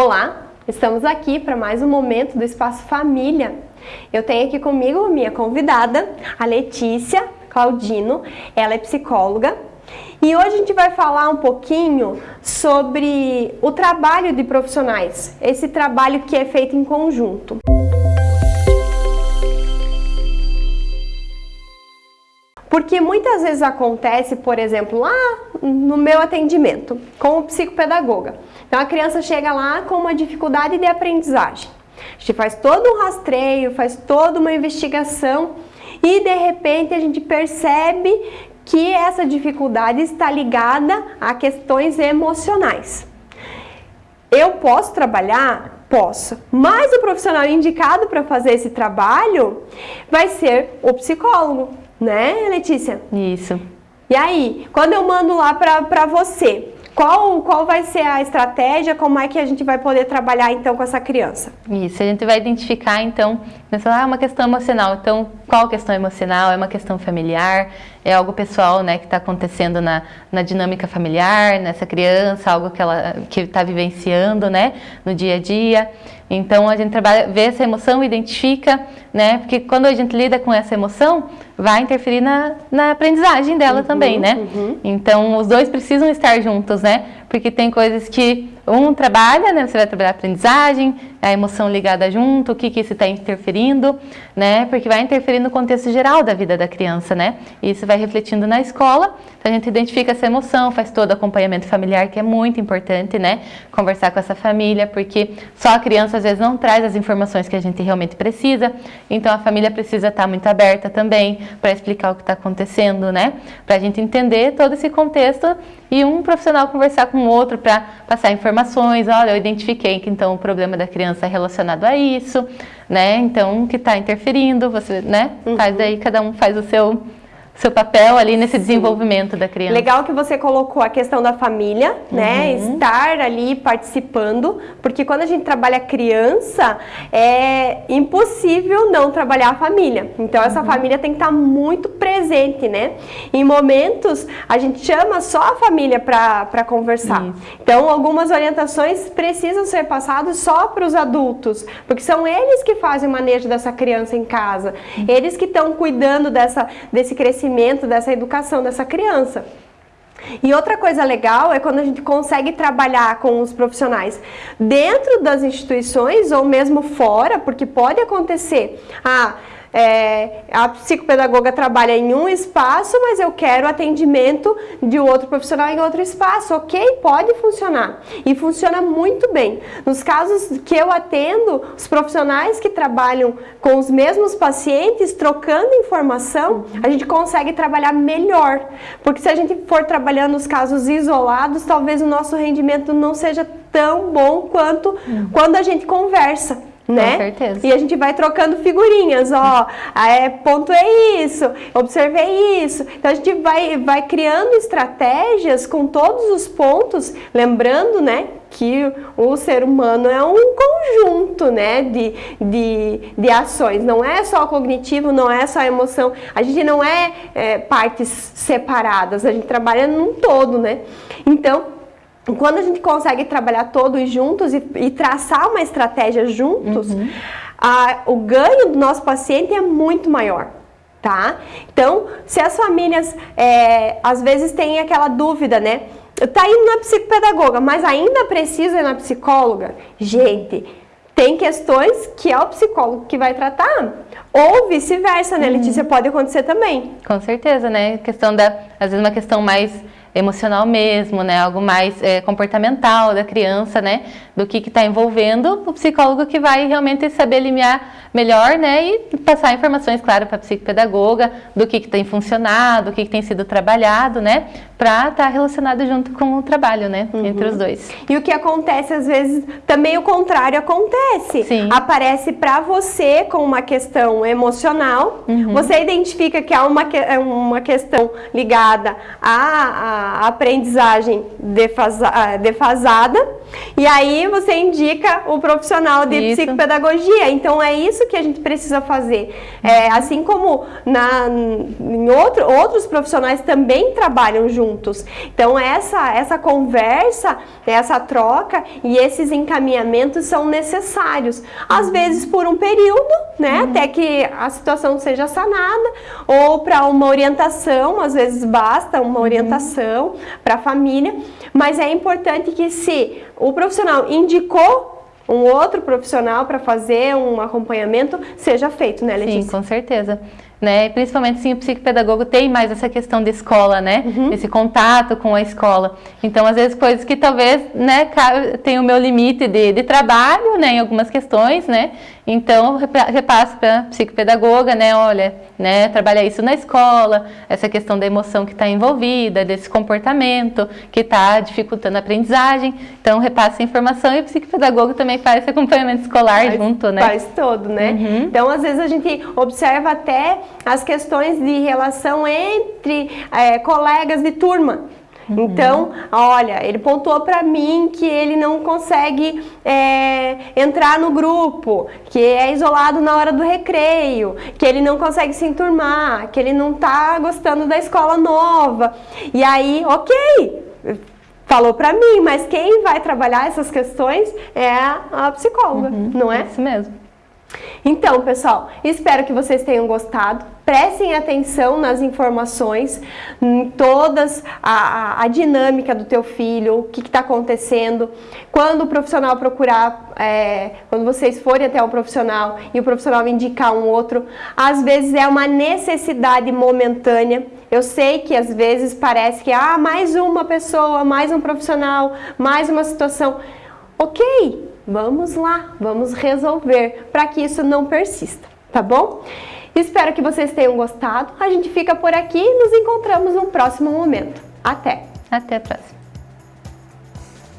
Olá, estamos aqui para mais um momento do Espaço Família. Eu tenho aqui comigo minha convidada, a Letícia Claudino, ela é psicóloga e hoje a gente vai falar um pouquinho sobre o trabalho de profissionais, esse trabalho que é feito em conjunto. Porque muitas vezes acontece, por exemplo, lá no meu atendimento, com o psicopedagoga. Então a criança chega lá com uma dificuldade de aprendizagem. A gente faz todo um rastreio, faz toda uma investigação e de repente a gente percebe que essa dificuldade está ligada a questões emocionais. Eu posso trabalhar? Posso. Mas o profissional indicado para fazer esse trabalho vai ser o psicólogo, né, Letícia? Isso. E aí, quando eu mando lá para você, qual, qual vai ser a estratégia, como é que a gente vai poder trabalhar então com essa criança? Isso, a gente vai identificar então, ah, uma questão emocional, então qual questão emocional? É uma questão familiar? É algo pessoal né, que está acontecendo na, na dinâmica familiar, nessa criança, algo que ela que está vivenciando né, no dia a dia? Então a gente trabalha, vê essa emoção, identifica, né? Porque quando a gente lida com essa emoção, vai interferir na, na aprendizagem dela uhum, também, né? Uhum. Então os dois precisam estar juntos, né? Porque tem coisas que um trabalha, né? Você vai trabalhar a aprendizagem, a emoção ligada junto, o que, que isso está interferindo, né? Porque vai interferir no contexto geral da vida da criança, né? E isso vai refletindo na escola. Então a gente identifica essa emoção, faz todo o acompanhamento familiar, que é muito importante, né? Conversar com essa família, porque só a criança às vezes não traz as informações que a gente realmente precisa. Então a família precisa estar muito aberta também para explicar o que está acontecendo, né? Para a gente entender todo esse contexto e um profissional conversar com o outro para passar informações. Olha, eu identifiquei que então o problema da criança é relacionado a isso, né? Então, que está interferindo, você, né? Uhum. Faz daí, cada um faz o seu seu papel ali nesse Sim. desenvolvimento da criança. Legal que você colocou a questão da família, né? uhum. Estar ali participando, porque quando a gente trabalha criança, é impossível não trabalhar a família. Então essa uhum. família tem que estar muito presente, né? Em momentos, a gente chama só a família para conversar. Isso. Então algumas orientações precisam ser passadas só para os adultos, porque são eles que fazem o manejo dessa criança em casa. Uhum. Eles que estão cuidando dessa, desse crescimento crescimento, dessa educação dessa criança. E outra coisa legal é quando a gente consegue trabalhar com os profissionais dentro das instituições ou mesmo fora, porque pode acontecer. Ah, é, a psicopedagoga trabalha em um espaço, mas eu quero atendimento de outro profissional em outro espaço. Ok, pode funcionar. E funciona muito bem. Nos casos que eu atendo, os profissionais que trabalham com os mesmos pacientes, trocando informação, a gente consegue trabalhar melhor. Porque se a gente for trabalhando os casos isolados, talvez o nosso rendimento não seja tão bom quanto uhum. quando a gente conversa né? Com certeza. E a gente vai trocando figurinhas, ó, é, ponto é isso, observei isso. Então a gente vai, vai criando estratégias com todos os pontos, lembrando, né, que o ser humano é um conjunto né, de, de, de ações, não é só cognitivo, não é só emoção, a gente não é, é partes separadas, a gente trabalha num todo, né? Então, quando a gente consegue trabalhar todos juntos e, e traçar uma estratégia juntos, uhum. a, o ganho do nosso paciente é muito maior. Tá? Então, se as famílias é, às vezes têm aquela dúvida, né? Tá indo na psicopedagoga, mas ainda precisa ir na psicóloga? Gente, tem questões que é o psicólogo que vai tratar. Ou vice-versa, né, uhum. Letícia? Pode acontecer também. Com certeza, né? Questão da, às vezes uma questão mais emocional mesmo, né? Algo mais é, comportamental da criança, né? Do que está envolvendo o psicólogo que vai realmente saber limiar melhor, né? E passar informações, claro, para a psicopedagoga do que, que tem funcionado, o que, que tem sido trabalhado, né? Para estar tá relacionado junto com o trabalho, né? Uhum. Entre os dois. E o que acontece, às vezes, também o contrário acontece. Sim. Aparece para você com uma questão emocional, uhum. você identifica que há uma, é uma questão ligada à, aprendizagem defasa, defasada, e aí você indica o profissional de Isso. psicopedagogia. Então é isso que a gente precisa fazer. É, assim como na, em outro, outros profissionais também trabalham juntos. Então essa, essa conversa, essa troca e esses encaminhamentos são necessários. Às vezes por um período, né, até que a situação seja sanada, ou para uma orientação, às vezes basta uma orientação para a família, mas é importante que se o profissional indicou um outro profissional para fazer um acompanhamento, seja feito, né, Letícia? Sim, com certeza. Né? Principalmente sim, o psicopedagogo tem mais essa questão de escola, né? Uhum. Esse contato com a escola. Então, às vezes, coisas que talvez, né, tem o meu limite de, de trabalho, né, em algumas questões, né? Então, repa- repasso para a psicopedagoga, né, olha, né, trabalhar isso na escola, essa questão da emoção que está envolvida, desse comportamento que está dificultando a aprendizagem. Então, repassa a informação e o psicopedagogo também faz esse acompanhamento escolar Faz- junto, né? Faz todo, né? Uhum. Então, às vezes, a gente observa até as questões de relação entre é, colegas de turma. Uhum. Então, olha, ele pontuou para mim que ele não consegue é, entrar no grupo, que é isolado na hora do recreio, que ele não consegue se enturmar, que ele não tá gostando da escola nova. E aí, ok, falou para mim, mas quem vai trabalhar essas questões é a psicóloga, não é? Isso mesmo. Então, pessoal, espero que vocês tenham gostado. Prestem atenção nas informações, em todas a, a- a dinâmica do teu filho, o que está acontecendo. Quando o profissional procurar, é, quando vocês forem até o profissional e o profissional indicar um outro, às vezes é uma necessidade momentânea. Eu sei que às vezes parece que ah, mais uma pessoa, mais um profissional, mais uma situação. Ok, vamos lá, vamos resolver para que isso não persista, tá bom? Espero que vocês tenham gostado. A gente fica por aqui e nos encontramos no próximo momento. Até! Até a próxima.